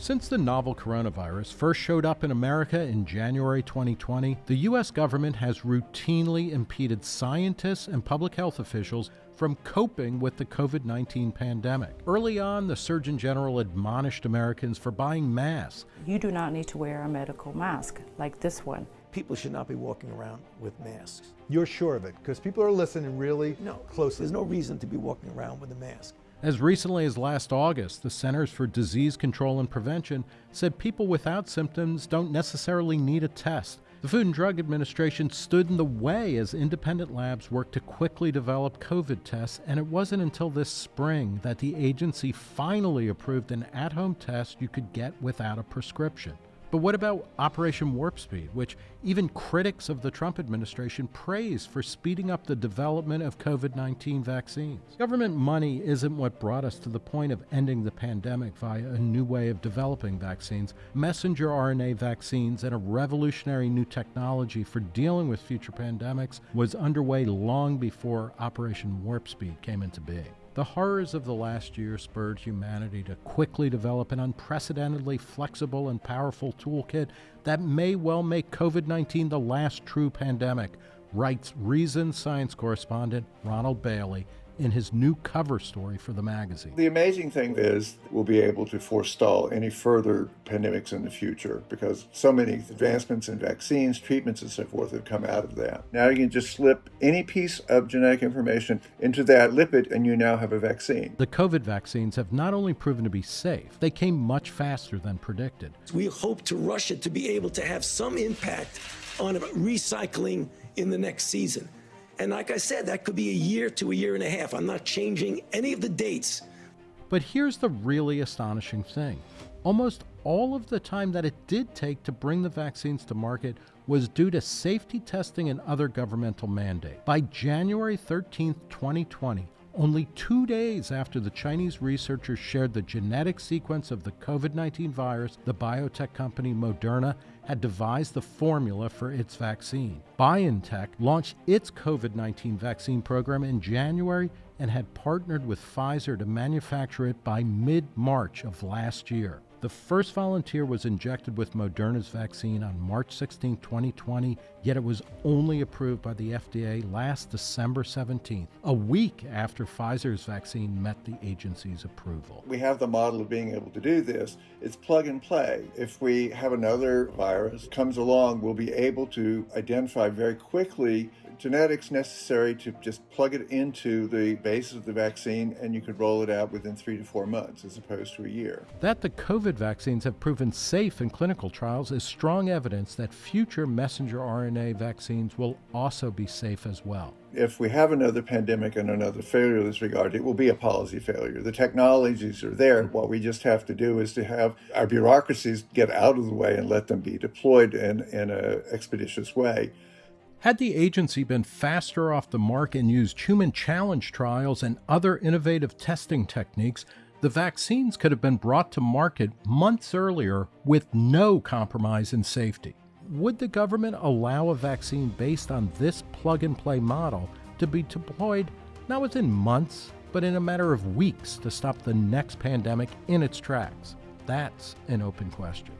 Since the novel coronavirus first showed up in America in January 2020, the U.S. government has routinely impeded scientists and public health officials from coping with the COVID 19 pandemic. Early on, the Surgeon General admonished Americans for buying masks. You do not need to wear a medical mask like this one. People should not be walking around with masks. You're sure of it because people are listening really No, closely. There's no reason to be walking around with a mask. As recently as last August, the Centers for Disease Control and Prevention said people without symptoms don't necessarily need a test. The Food and Drug Administration stood in the way as independent labs worked to quickly develop COVID tests, and it wasn't until this spring that the agency finally approved an at home test you could get without a prescription. But what about Operation Warp Speed, which even critics of the Trump administration praise for speeding up the development of COVID 19 vaccines? Government money isn't what brought us to the point of ending the pandemic via a new way of developing vaccines. Messenger RNA vaccines and a revolutionary new technology for dealing with future pandemics was underway long before Operation Warp Speed came into being. The horrors of the last year spurred humanity to quickly develop an unprecedentedly flexible and powerful toolkit that may well make COVID 19 the last true pandemic, writes Reason science correspondent Ronald Bailey in his new cover story for the magazine. The amazing thing is we'll be able to forestall any further pandemics in the future because so many advancements in vaccines, treatments, and so forth have come out of that. Now you can just slip any piece of genetic information into that lipid and you now have a vaccine. The COVID vaccines have not only proven to be safe, they came much faster than predicted. We hope to Russia to be able to have some impact on recycling in the next season. And like I said, that could be a year to a year and a half. I'm not changing any of the dates. But here's the really astonishing thing almost all of the time that it did take to bring the vaccines to market was due to safety testing and other governmental mandate. By January 13, 2020, only two days after the Chinese researchers shared the genetic sequence of the COVID 19 virus, the biotech company Moderna had devised the formula for its vaccine. BioNTech launched its COVID 19 vaccine program in January and had partnered with Pfizer to manufacture it by mid March of last year. The first volunteer was injected with Moderna's vaccine on March 16, 2020, yet it was only approved by the FDA last December 17th, a week after Pfizer's vaccine met the agency's approval. We have the model of being able to do this. It's plug and play. If we have another virus comes along, we'll be able to identify very quickly genetics necessary to just plug it into the base of the vaccine and you could roll it out within three to four months as opposed to a year. That the COVID vaccines have proven safe in clinical trials is strong evidence that future messenger RNA vaccines will also be safe as well. If we have another pandemic and another failure in this regard, it will be a policy failure. The technologies are there. What we just have to do is to have our bureaucracies get out of the way and let them be deployed in, in an expeditious way. Had the agency been faster off the mark and used human challenge trials and other innovative testing techniques, the vaccines could have been brought to market months earlier with no compromise in safety. Would the government allow a vaccine based on this plug and play model to be deployed not within months, but in a matter of weeks to stop the next pandemic in its tracks? That's an open question.